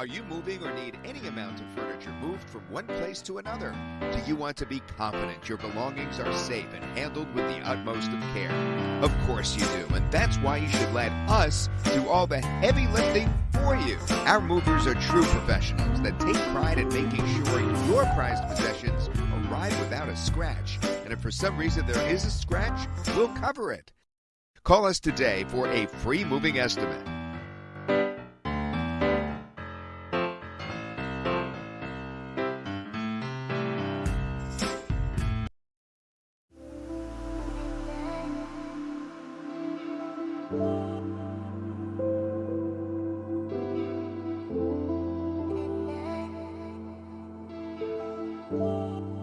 Are you moving or need any amount of furniture moved from one place to another? Do you want to be confident your belongings are safe and handled with the utmost of care? Of course you do, and that's why you should let us do all the heavy lifting for you. Our movers are true professionals that take pride in making sure your prized possessions arrive without a scratch. And if for some reason there is a scratch, we'll cover it. Call us today for a free moving estimate. Thank you.